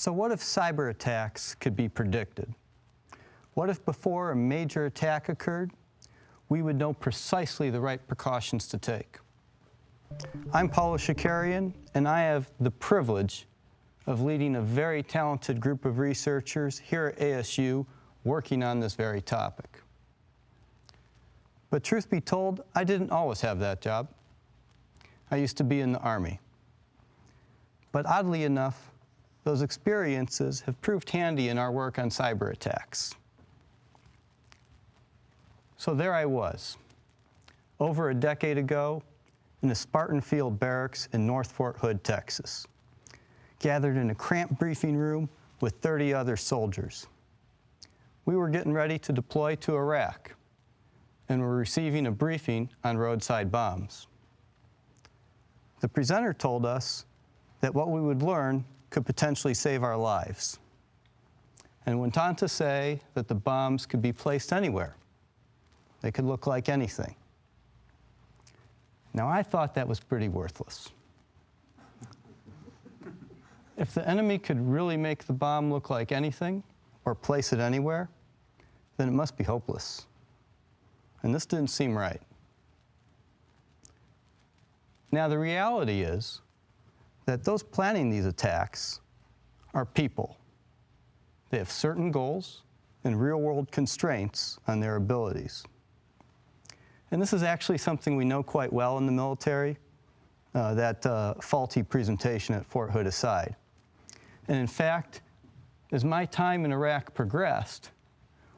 So what if cyber attacks could be predicted? What if before a major attack occurred, we would know precisely the right precautions to take? I'm Paulo Shakarian, and I have the privilege of leading a very talented group of researchers here at ASU working on this very topic. But truth be told, I didn't always have that job. I used to be in the Army. But oddly enough, those experiences have proved handy in our work on cyber attacks. So there I was, over a decade ago, in the Spartan Field Barracks in North Fort Hood, Texas, gathered in a cramped briefing room with 30 other soldiers. We were getting ready to deploy to Iraq and were receiving a briefing on roadside bombs. The presenter told us that what we would learn could potentially save our lives and went on to say that the bombs could be placed anywhere. They could look like anything. Now, I thought that was pretty worthless. if the enemy could really make the bomb look like anything or place it anywhere, then it must be hopeless. And this didn't seem right. Now, the reality is that those planning these attacks are people. They have certain goals and real-world constraints on their abilities. And this is actually something we know quite well in the military, uh, that uh, faulty presentation at Fort Hood aside. And in fact, as my time in Iraq progressed,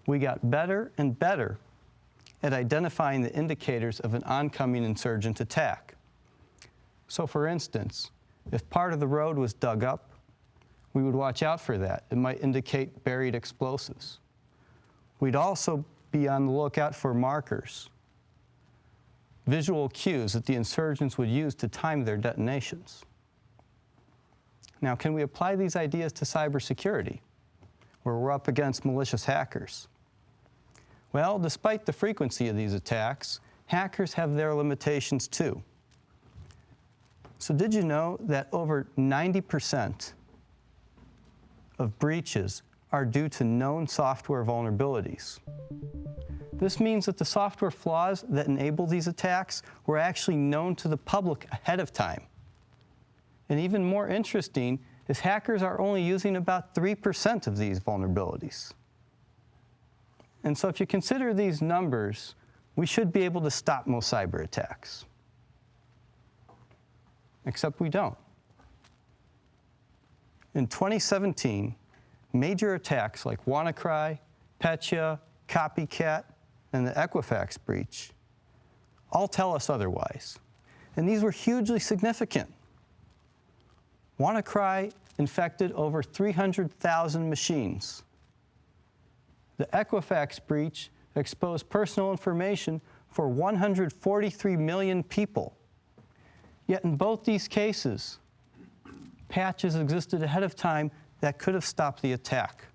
we got better and better at identifying the indicators of an oncoming insurgent attack. So for instance, if part of the road was dug up, we would watch out for that. It might indicate buried explosives. We'd also be on the lookout for markers, visual cues that the insurgents would use to time their detonations. Now, can we apply these ideas to cybersecurity, where we're up against malicious hackers? Well, despite the frequency of these attacks, hackers have their limitations too. So did you know that over 90% of breaches are due to known software vulnerabilities? This means that the software flaws that enable these attacks were actually known to the public ahead of time. And even more interesting is hackers are only using about 3% of these vulnerabilities. And so if you consider these numbers, we should be able to stop most cyber attacks except we don't. In 2017, major attacks like WannaCry, Petya, Copycat, and the Equifax breach all tell us otherwise. And these were hugely significant. WannaCry infected over 300,000 machines. The Equifax breach exposed personal information for 143 million people. Yet in both these cases, patches existed ahead of time that could have stopped the attack.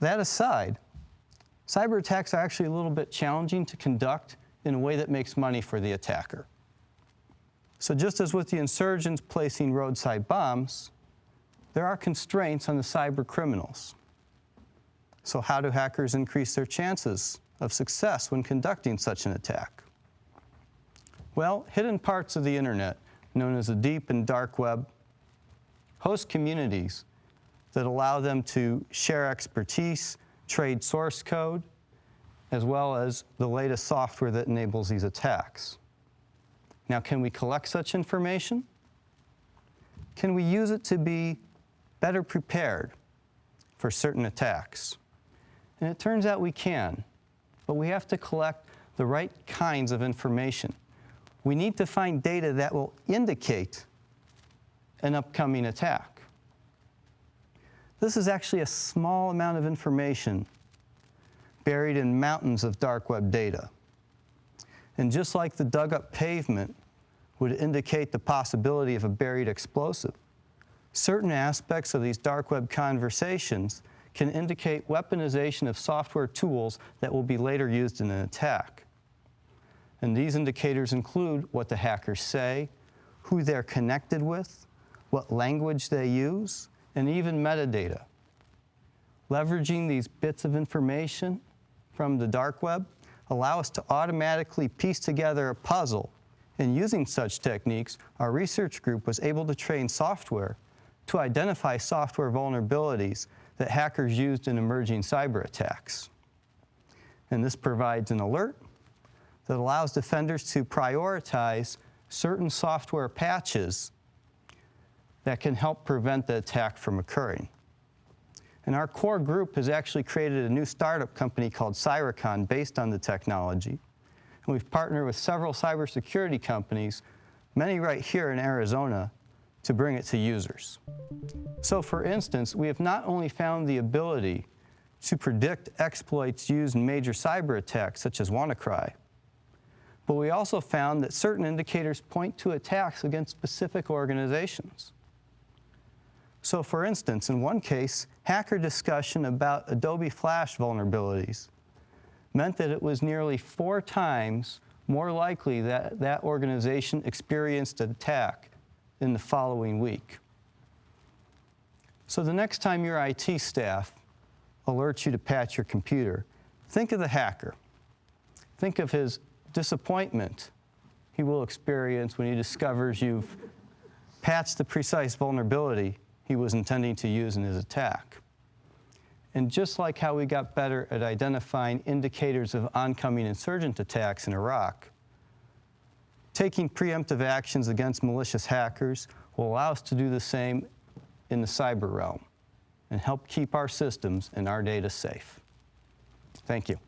That aside, cyber attacks are actually a little bit challenging to conduct in a way that makes money for the attacker. So just as with the insurgents placing roadside bombs, there are constraints on the cyber criminals. So how do hackers increase their chances of success when conducting such an attack? Well, hidden parts of the internet, known as the deep and dark web, host communities that allow them to share expertise, trade source code, as well as the latest software that enables these attacks. Now, can we collect such information? Can we use it to be better prepared for certain attacks? And it turns out we can, but we have to collect the right kinds of information we need to find data that will indicate an upcoming attack. This is actually a small amount of information buried in mountains of dark web data. And just like the dug up pavement would indicate the possibility of a buried explosive, certain aspects of these dark web conversations can indicate weaponization of software tools that will be later used in an attack. And these indicators include what the hackers say, who they're connected with, what language they use, and even metadata. Leveraging these bits of information from the dark web allow us to automatically piece together a puzzle. And using such techniques, our research group was able to train software to identify software vulnerabilities that hackers used in emerging cyber attacks. And this provides an alert that allows defenders to prioritize certain software patches that can help prevent the attack from occurring. And our core group has actually created a new startup company called Cyricon based on the technology. And we've partnered with several cybersecurity companies, many right here in Arizona, to bring it to users. So for instance, we have not only found the ability to predict exploits used in major cyber attacks such as WannaCry, but we also found that certain indicators point to attacks against specific organizations. So for instance, in one case, hacker discussion about Adobe Flash vulnerabilities meant that it was nearly four times more likely that that organization experienced an attack in the following week. So the next time your IT staff alerts you to patch your computer, think of the hacker. Think of his disappointment he will experience when he discovers you've patched the precise vulnerability he was intending to use in his attack. And just like how we got better at identifying indicators of oncoming insurgent attacks in Iraq, taking preemptive actions against malicious hackers will allow us to do the same in the cyber realm and help keep our systems and our data safe. Thank you.